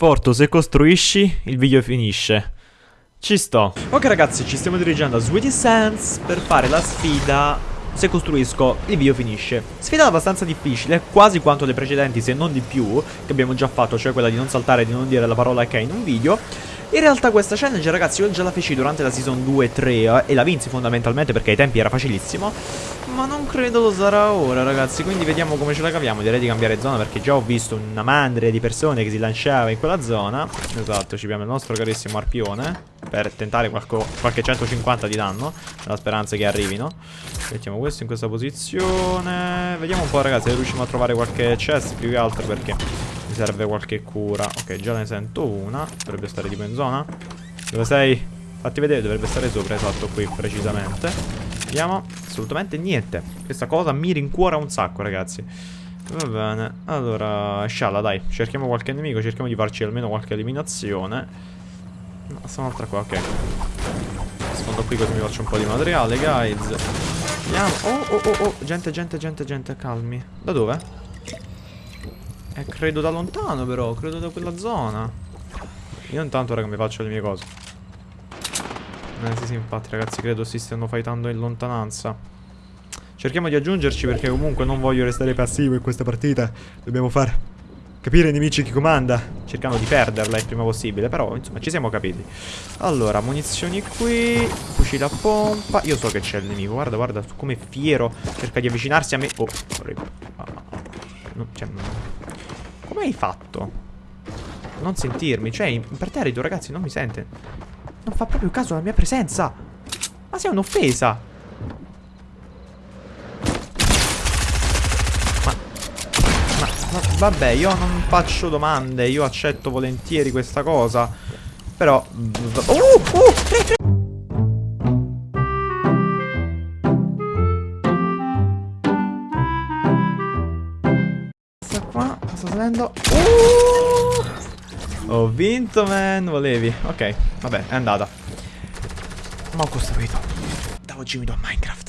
Forto, se costruisci, il video finisce. Ci sto. Ok ragazzi, ci stiamo dirigendo a Sweetie Sands per fare la sfida se costruisco il video finisce Sfida abbastanza difficile, quasi quanto le precedenti se non di più Che abbiamo già fatto, cioè quella di non saltare e di non dire la parola che in un video in realtà questa challenge ragazzi io già la feci durante la season 2 e 3 eh, e la vinsi fondamentalmente perché ai tempi era facilissimo. Ma non credo lo sarà ora ragazzi quindi vediamo come ce la caviamo. Direi di cambiare zona perché già ho visto una mandria di persone che si lanciava in quella zona. Esatto ci abbiamo il nostro carissimo arpione Per tentare qualco, qualche 150 di danno. Nella speranza che arrivino. Mettiamo questo in questa posizione. Vediamo un po' ragazzi se riusciamo a trovare qualche chest più che altro perché serve qualche cura. Ok già ne sento una. Dovrebbe stare tipo in zona. Dove sei? Fatti vedere Dovrebbe stare sopra Esatto qui precisamente. Vediamo Assolutamente niente. Questa cosa mi rincuora un sacco ragazzi. Va bene. Allora Scialla dai. Cerchiamo qualche nemico Cerchiamo di farci almeno qualche eliminazione. No sta un'altra qua Ok. Sfondo qui così mi faccio un po' di materiale guys. Vediamo Oh oh oh oh. Gente gente gente gente Calmi. Da dove? Eh, credo da lontano però, credo da quella zona. Io intanto, raga, mi faccio le mie cose. Eh sì, sì, infatti, ragazzi, credo si stiano fightando in lontananza. Cerchiamo di aggiungerci perché comunque non voglio restare passivo in questa partita. Dobbiamo far capire ai nemici chi comanda. Cercando di perderla il prima possibile, però, insomma, ci siamo capiti. Allora, munizioni qui, fucile a pompa. Io so che c'è il nemico, guarda, guarda, come fiero. Cerca di avvicinarsi a me. Oh, no, cioè, come hai fatto? Non sentirmi, cioè, imperterrito, ragazzi, non mi sente. Non fa proprio caso alla mia presenza. Ma sei un'offesa. Ma, ma, ma, vabbè, io non faccio domande, io accetto volentieri questa cosa. Però... Uh, uh, tre, tre. Salendo uh! Ho vinto man. Volevi? Ok vabbè è andata. Ma ho costruito. Da oggi mi do Minecraft